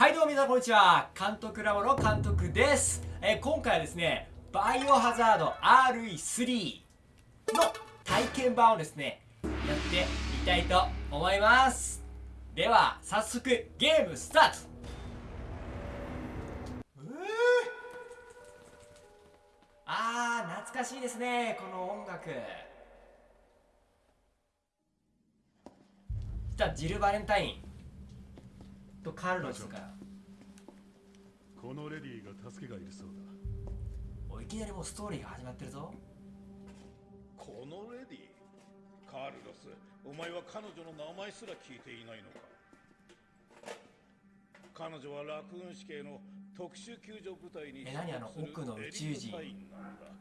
はいどうも皆さんこんにちは。監督ラボの監督です、えー今回はですねバイオハザード RE3 の体験版をですねやってみたいと思います。では早速ゲームスタート。うーあー懐かしいですねこの音楽。じゃジル・バレンタイン。とカルロスからこのレディーが助けがいるそうだ。おいきなりもうストーリーが始まってるぞ。このレディカルロスお前は彼女の名前すら聞いていないのか？彼女はラクーン市警の特殊救助部隊にえ何あの奥の宇宙人。なんだ。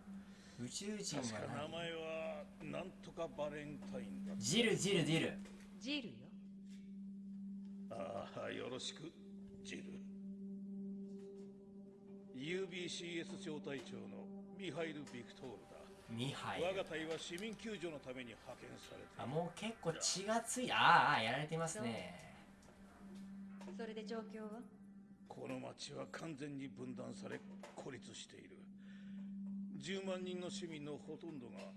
宇宙人確かは名前はなんとかバレンタインだ何ジルジルジル。ジルよよろしくジル。UBCS 招待長のミハイル・ビクトールだ。ミハイル。我が隊は市民救助のために派遣されてあもう結構血がついあ。ーあーやられてますね。それで状況は？この町は完全に分断され孤立している。10万人の市民のほとんどが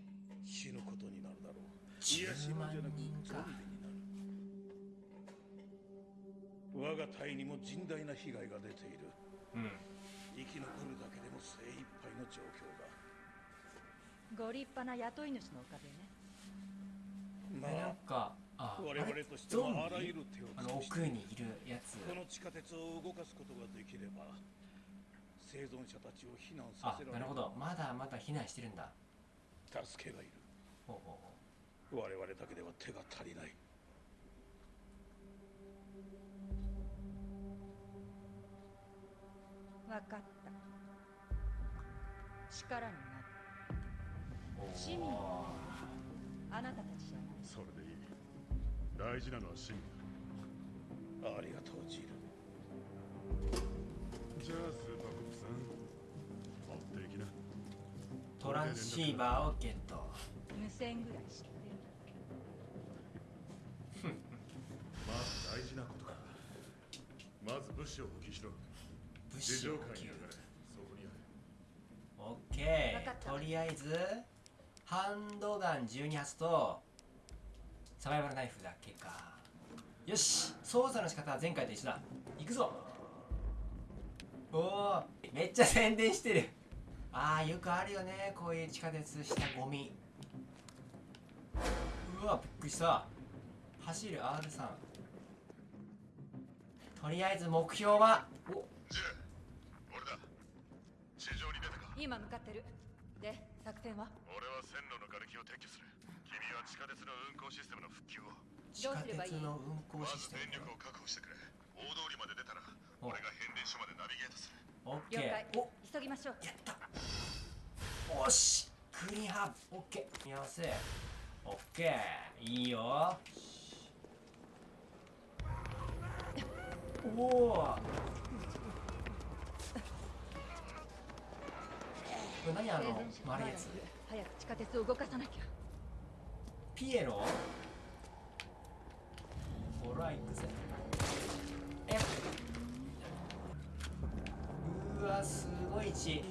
死ぬことになるだろう。いや死ぬんじゃなく10ゾ万人か我が隊にも甚大な被害が出ている。うん。生き残るだけでも精一杯の状況だ。ご立派な雇い主のおかげね。まえなんあかあ我々としてはあらゆビる手をあの尽くして奥にいるやつ。この地下鉄を動かすことができれば生存者たちを避難さあせられる。なるほど。まだまだ避難してるんだ。助けがいる。ほうほうほ我々だけでは手が足りない分かった。力になる。市民あなたたちじゃない。それでいい。大事なのは市民ありがとうジル。じゃあスーパーコップさん。持っていきな。トランシーバーをゲット。無線ぐらい知ってる。まず大事なことか。まず物資を補給しろ物地資を補給上界に流れそこにある。オッケーとりあえずハンドガン12発とサバイバルナイフだけか。よし。操作の仕方は前回と一緒だ。行くぞ。おおめっちゃ宣伝してる。あーよくあるよね。こういう地下鉄したゴミ。うわびっくりした。走る R さん。とりあえず目標はおジル俺だ地上に出たか今向かってる。で作戦は？俺は線路の瓦礫を撤去する。君は地下鉄の運行システムの復旧を。地下鉄の運行まシステムず電力を確保してくれ。大通りまで出たらお俺が変電所までナビゲートする。オッケ了解。ーお急ぎましょう。やった。おし。グリーンハーブ。オッケー見合わせ。オッケーいいよ。おおこれ何あの丸いやつ？早く地下鉄を動かさなきゃ。ピエロ？ほら行くぜ。え？うわすごい血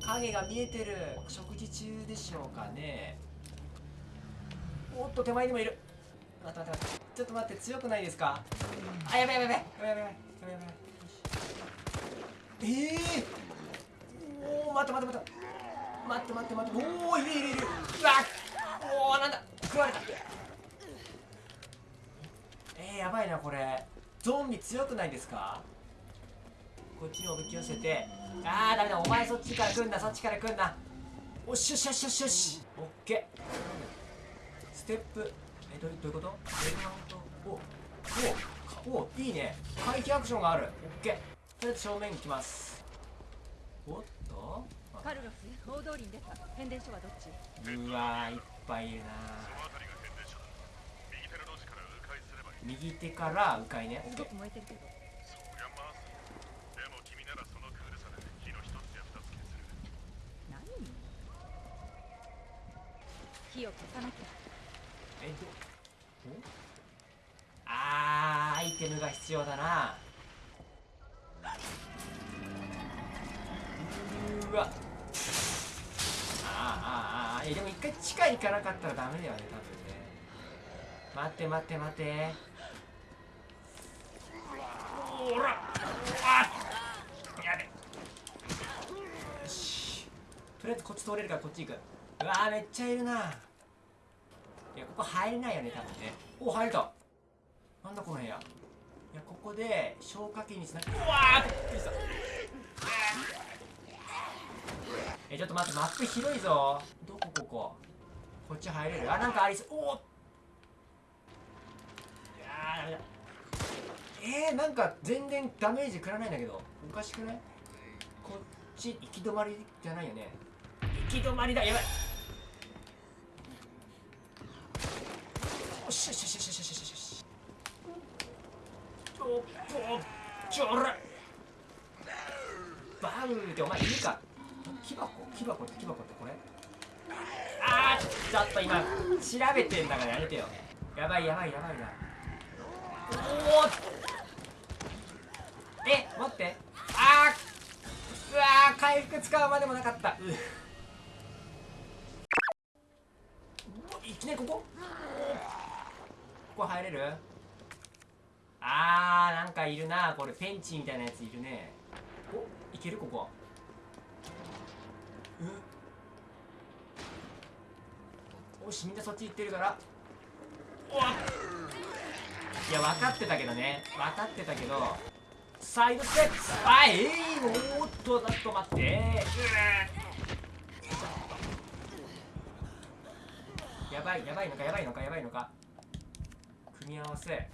影が見えてる。食事中でしょうかね。おっと手前にもいる。待って待って待って。ちょっと待って強くないですか？あやべやべやべ。やべやべやべやべ。ええおお待って待って待って待って待って待っておおいるいるいるうわおおなんだ食われたえー、やばいなこれゾンビ強くないですかこっちにおびき寄せてあーダメだお前そっちから来んなそっちから来んなおっしよしよしよしよしオッケーステップえどどういうことおおおおいいね。回避アクションがある。オッケー。とりあえず正面に行きます。おっと？あカルロス大通りに出た変電所はどっち？うわーいっぱいいるな。右手から迂回すればいい。右手から迂回ね。すごく燃えてるけど。そりゃまあでも君ならそのクールさで火の一つや二つ消せる。何？火を消さなきゃ。えどお？あーアイテムが必要だなうわ。ああああいやでも一回地下行かなかったらダメだよね多分ね。待って待って待って。おら。あやべよし。とりあえずこっち通れるからこっち行く。うわーめっちゃいるな。いやここ入れないよね多分ね。お入れた。なんだこの部屋。いやここで消火器につながうわーびっくりしたえちょっと待ってマップ広いぞ。どこここ？こっち入れる？あなんかありそう。おおいやーダメだえー、なんか全然ダメージ食らないんだけど。おかしくない？こっち行き止まりじゃないよね。行き止まりだ。やばい。おしよしよしよしよしよしよしよしちょちょちょらバウってお前いるか？木箱？木箱って木箱ってこれ？あーちょっと今調べてんだからやめてよ。やばいやばいやばいな。おおえ待って。あーうわー回復使うまでもなかった。ううわいきなりここ？ここ入れる？あーなんかいるなこれ。ペンチみたいなやついるね。おいける？ここ。うん。よしみんなそっち行ってるから。おわ。いや分かってたけどね。分かってたけど。サイドステップ。あえー、おっとちょっと待って。やばいやばいのかやばいのかやばいのか。組み合わせ。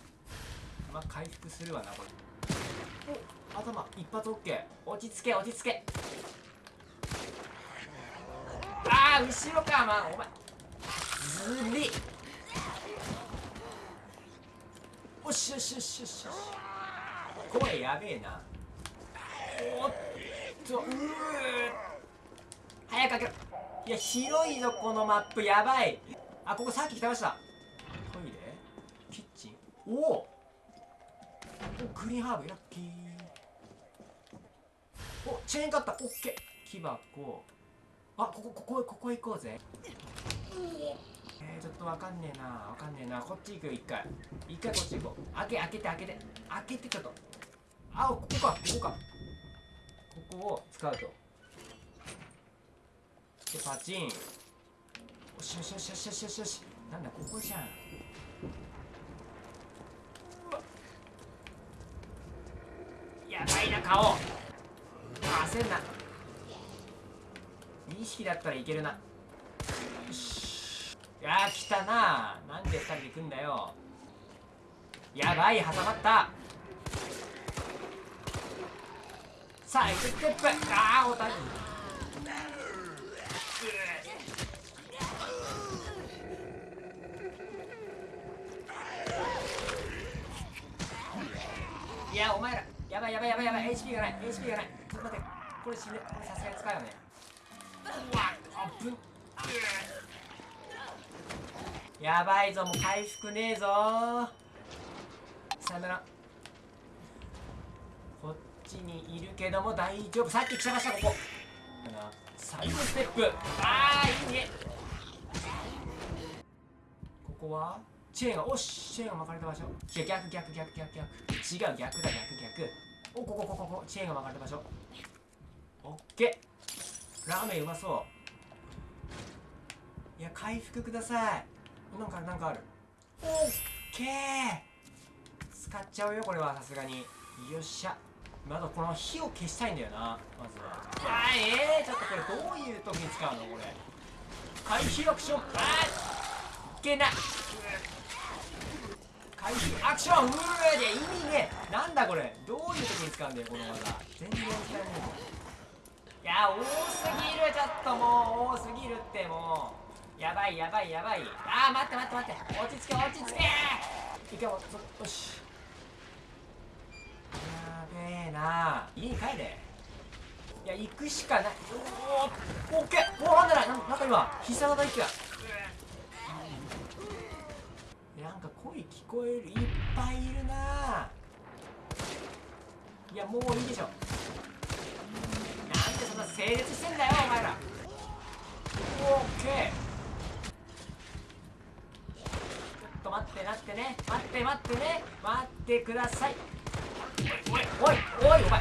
まあ回復するわなこれ。お頭一発 OK 落ち着け落ち着け。ああ後ろかまあお前ずりおしよしよしよしよし声やべえな。おっとうー早く開けろ。いや広いぞこのマップやばい。あここさっき来てました。トイレキッチンおおおグリーンハーブラッキー。おチェーンカッターオッケー。木箱。あここここここ行こうぜ。え。ー、ちょっとわかんねえな。わかんねえな。こっち行くよ一回。一回こっち行こう。開け開けて開けて。開けてちょっと。あここか。ここか。ここを使うと。でパチン。よしよしよしよしよしよしよし。なんだここじゃん。やばいな顔。焦んな2匹だったらいけるな。よし。いやー来たな。なんで2人で来んだよ。やばい挟まった。さあエクステップ。ああおたいやお前ら。やばいやばいやばいやばい。HP がない。HP がない。ちょっと待って。これ死ぬ。これさすがに使うよね。やばいぞもう回復ねえぞ。さよなら。こっちにいるけども大丈夫。さっき来ちゃいましたここ。サイドステップ。ああいいね。ここは？チェーンがおしチェーンが巻かれた場所。いや逆逆逆逆逆。違う逆だ逆逆。おここここここ。チェーンが巻かれた場所。オッケー。ラーメンうまそう。いや回復ください。なんかなんかある。オッケー。使っちゃうよこれはさすがに。よっしゃ。まだこの火を消したいんだよなまずは。あーえー、ちょっとこれどういう時に使うのこれ。回避アクションあーいけない。回避アクションうーで意味ねなんだこれ。どういう時に使うんだよこの技。全然使えない。ぞいや多すぎるちょっともう多すぎるってもう。やばいやばいやばい。あー待って待って待って。落ち着け落ち着け。いけよよし。やべえな。家に帰れ。いや行くしかない。おおオッケー。おおなんだななんか今必殺技一気がなんか声聞こえる。いっぱいいるな。いやもういいでしょ。なんでそんな整列してんだよお前ら。オッケー。ちょっと待ってなってね。待って待ってね。待ってください。おいおいおいお前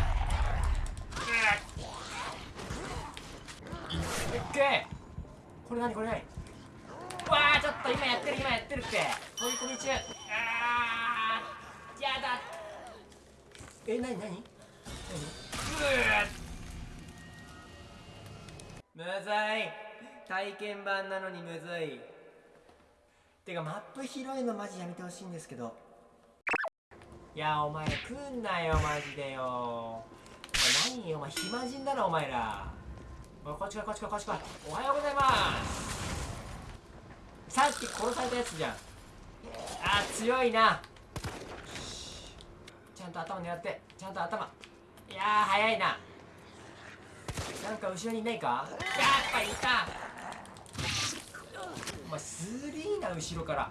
オッケー。これ何これ何？わあちょっと今やってる今やってるって。飛び込み中。あーやだ。え何何？何？むずい。体験版なのにむずい。てかマップ広いのマジやめてほしいんですけど。いやお前来んなよマジでよ。お前何お前暇人だなお前ら。おこっち来いこっち来いこっち来いおはようございます。さっき殺されたやつじゃん。あ強いな。ちゃんと頭狙って。ちゃんと頭。いやー早いな。なんか後ろにいないか？やっぱいた。お前スリーな後ろから。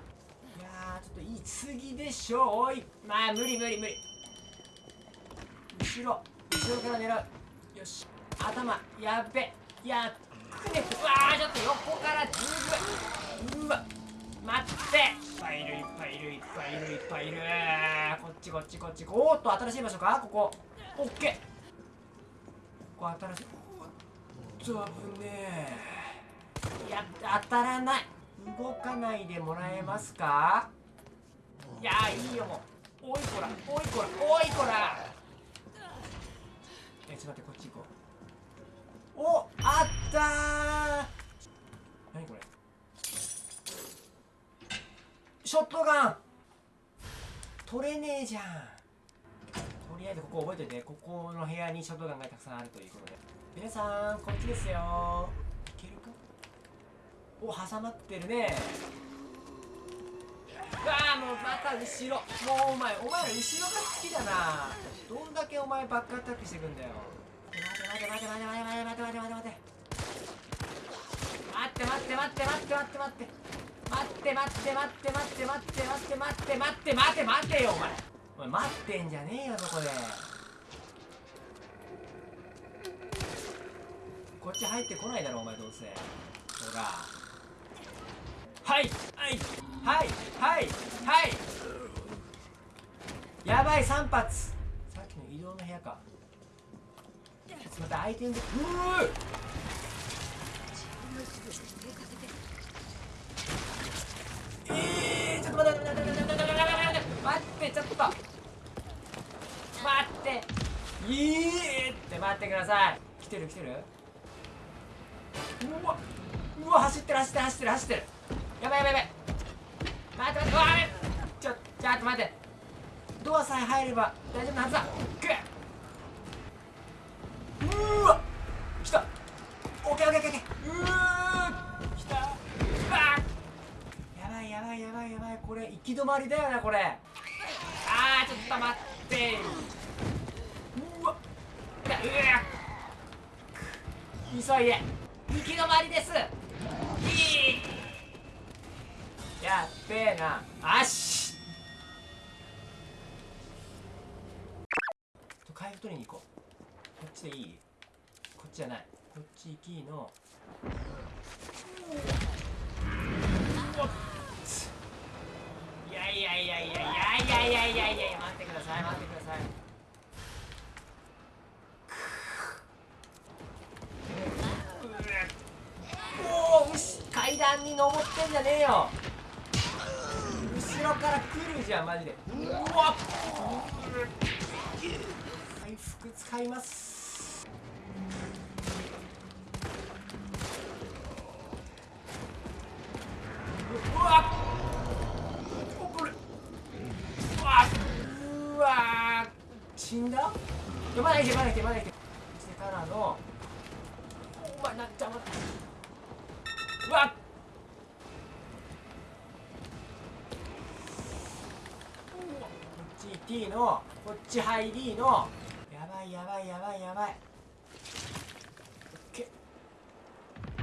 いやーちょっと言い過ぎでしょおい。まあ無理無理無理。後ろ。後ろから狙う。よし。頭。やっべ。いやくねうわーちょっと横から。ずぐうわ。待って。いっぱいいるいっぱいいるいっぱいいる。いっぱいいるこっちこっちこっち。おーっと新しい場所か？ここ。オッケー。ここ新しい。と危ねえいや当たらない。動かないでもらえますか？いやいいよ。もうおいこらおいこらおいこら。えちょっと待ってこっち行こう。おあったー。何これ？ショットガン。取れねえじゃん。とりあえずここ覚えておいて。ここの部屋にショットガンがたくさんあるということで。皆さんこっちですよ。いけるか？お挟まってるね。うわあもうまた後ろ。もうお前お前ら後ろが好きだな。どんだけお前バックアタックしてくんだよ。待て待て待て待て待て待て待て待て待て。待て待って待って待って待って待って待って。待って待って待って待って待って待って待って待って待って待ってよお前。お前待ってんじゃねえよそこで。こっち入ってこないだろお前どうせ。ほら。はいはいはいはいはい。やばい3発さっきの移動の部屋か。ちょっと待ってアイテムで。うーえー、ちょっと待って待って待って待ってちょっと待っていいって待ってください来てる来てるうわうわ走ってる走ってる走ってる走ってる。やばいやばいやばい。待って待ってうわちょちょっと待って。ドアさえ入れば大丈夫なはずだ。くっうわ来た。オッケーオッケーオッケーうわ来た。わ。やばいやばいやばいやばい。これ行き止まりだよなこれ。あーちょっと待って。うわ。うわ。急いで。行き止まりです。いい。やっべえな。あっし。回復取りに行こう。こっちでいい？こっちじゃない。こっち行きの。いやいやいやいやいやいやいやいやいや。待ってください待ってください。段に登ってんじゃねえよ。後ろから来るじゃんマジで。うわっ回復使います。うわっうわ死んだやまだいけまだ？いけまだいけしてからのお前なっちゃう T のこっちハイ D のやばいやばいやばいやばい。オッケー。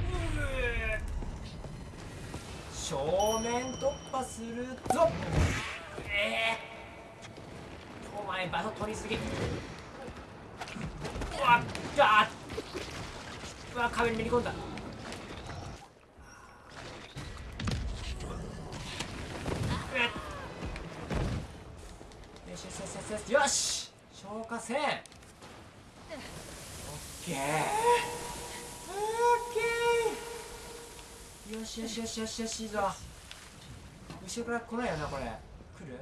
うー正面突破するぞ。ええお前場所取りすぎ。うわっ。うわ壁にめり込んだ。よしよしよしよし。よし消火栓オッケーオッケーよしよしよし。よしよしいいぞ後ろから来ないよなこれ来る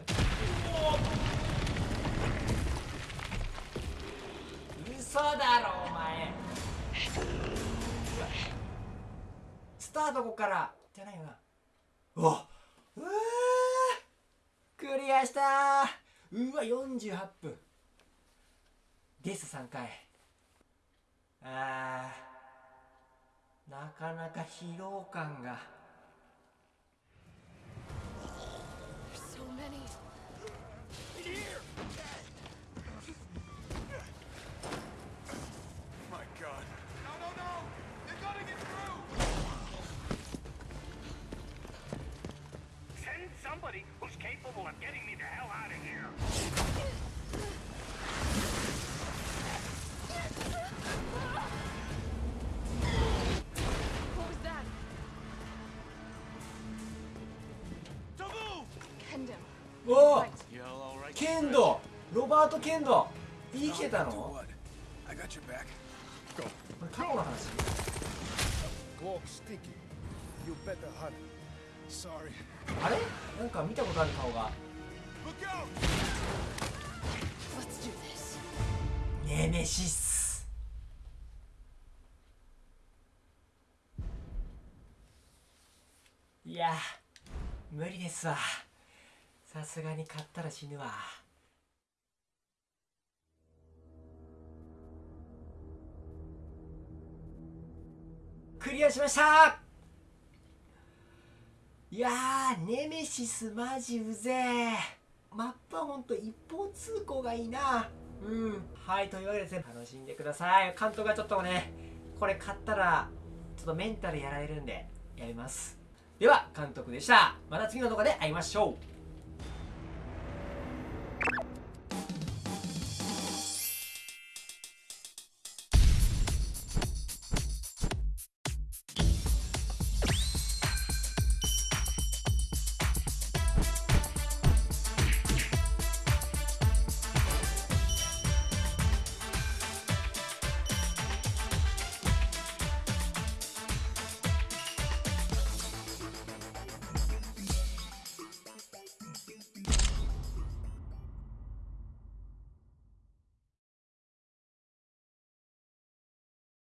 嘘だろお前スタートここからじゃないよなうわうわクリアし。たうわ48分ゲス3回あーなかなか疲労感が So many. Here! おお剣道ロバート剣道生きてたの？あれ？なんか見たことある顔が。ネメシス。いや無理ですわ。さすがに買ったら死ぬわ。クリアしました。いやネメシスマジうぜえ。マップはほんと一方通行がいいな。うん。はいというわけでですね楽しんでください。監督がちょっとねこれ買ったらちょっとメンタルやられるんでやります。では監督でした。また次の動画で会いましょう。